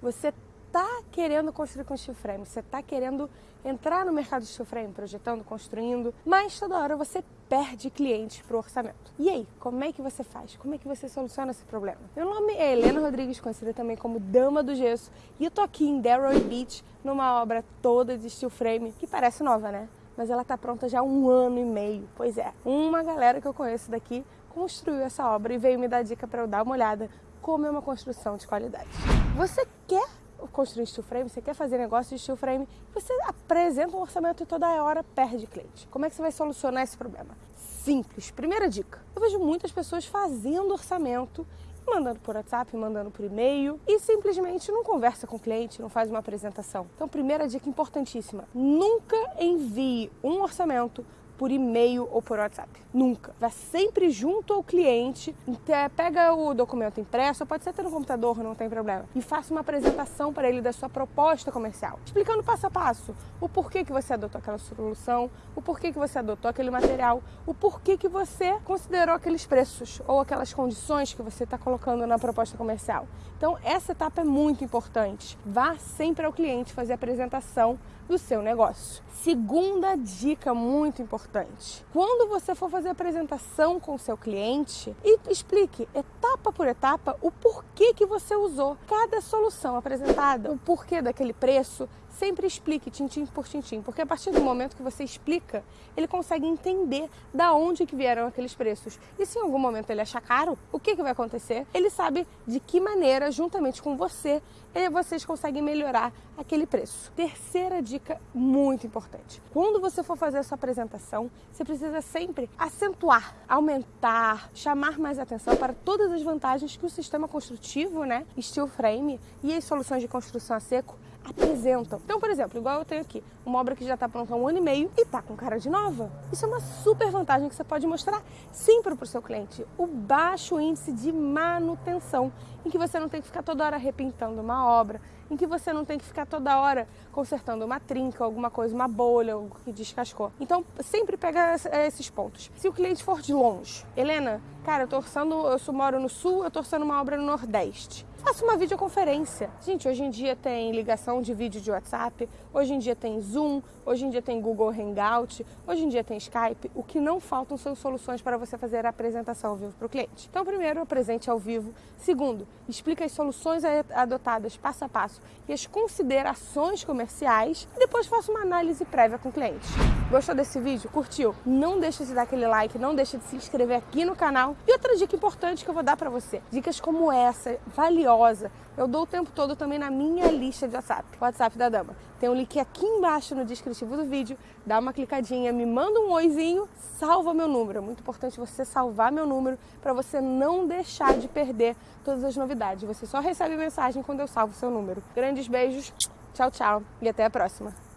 Você tá querendo construir com steel frame, você tá querendo entrar no mercado de steel frame, projetando, construindo, mas toda hora você perde clientes para o orçamento. E aí, como é que você faz? Como é que você soluciona esse problema? Meu nome é Helena Rodrigues, conhecida também como Dama do Gesso, e eu tô aqui em Delroy Beach numa obra toda de steel frame que parece nova, né? Mas ela tá pronta já há um ano e meio. Pois é, uma galera que eu conheço daqui construiu essa obra e veio me dar dica para eu dar uma olhada como é uma construção de qualidade. Você quer construir steel frame, você quer fazer negócio de steel frame, você apresenta um orçamento e toda hora perde cliente. Como é que você vai solucionar esse problema? Simples. Primeira dica. Eu vejo muitas pessoas fazendo orçamento mandando por WhatsApp, mandando por e-mail e simplesmente não conversa com o cliente, não faz uma apresentação. Então, primeira dica importantíssima: nunca envie um orçamento por e-mail ou por WhatsApp. Nunca. Vá sempre junto ao cliente, pega o documento impresso, pode ser até no computador, não tem problema, e faça uma apresentação para ele da sua proposta comercial, explicando passo a passo o porquê que você adotou aquela solução, o porquê que você adotou aquele material, o porquê que você considerou aqueles preços ou aquelas condições que você está colocando na proposta comercial. Então, essa etapa é muito importante. Vá sempre ao cliente fazer a apresentação do seu negócio. Segunda dica muito importante: quando você for fazer apresentação com o seu cliente, explique etapa por etapa o porquê que você usou cada solução apresentada, o porquê daquele preço, sempre explique tintim por tintim, porque a partir do momento que você explica, ele consegue entender da onde que vieram aqueles preços. E se em algum momento ele achar caro, o que, que vai acontecer? Ele sabe de que maneira, juntamente com você, vocês conseguem melhorar aquele preço. Terceira dica muito importante. Quando você for fazer a sua apresentação, você precisa sempre acentuar, aumentar, chamar mais atenção para todas as vantagens que o sistema construtivo, né, steel frame e as soluções de construção a seco apresentam. Então, por exemplo, igual eu tenho aqui, uma obra que já está pronta há um ano e meio e está com cara de nova. Isso é uma super vantagem que você pode mostrar sempre para o seu cliente. O baixo índice de manutenção, em que você não tem que ficar toda hora repintando uma obra, em que você não tem que ficar toda hora consertando uma trinca, alguma coisa, uma bolha, algo que descascou. Então, sempre pega esses pontos. Se o cliente for de longe, Helena, cara, eu tô orçando, eu moro no sul, eu tô orçando uma obra no Nordeste. Faça uma videoconferência. Gente, hoje em dia tem ligação de vídeo de WhatsApp, hoje em dia tem Zoom, hoje em dia tem Google Hangout, hoje em dia tem Skype. O que não faltam são soluções para você fazer a apresentação ao vivo para o cliente. Então, primeiro, apresente ao vivo. Segundo, explique as soluções adotadas passo a passo e as considerações comerciais. E depois faça uma análise prévia com o cliente. Gostou desse vídeo? Curtiu? Não deixe de dar aquele like, não deixe de se inscrever aqui no canal. E outra dica importante que eu vou dar para você. Dicas como essa, eu dou o tempo todo também na minha lista de WhatsApp, WhatsApp da Dama. Tem um link aqui embaixo no descritivo do vídeo, dá uma clicadinha, me manda um oizinho, salva meu número. É muito importante você salvar meu número para você não deixar de perder todas as novidades. Você só recebe mensagem quando eu salvo seu número. Grandes beijos, tchau, tchau e até a próxima.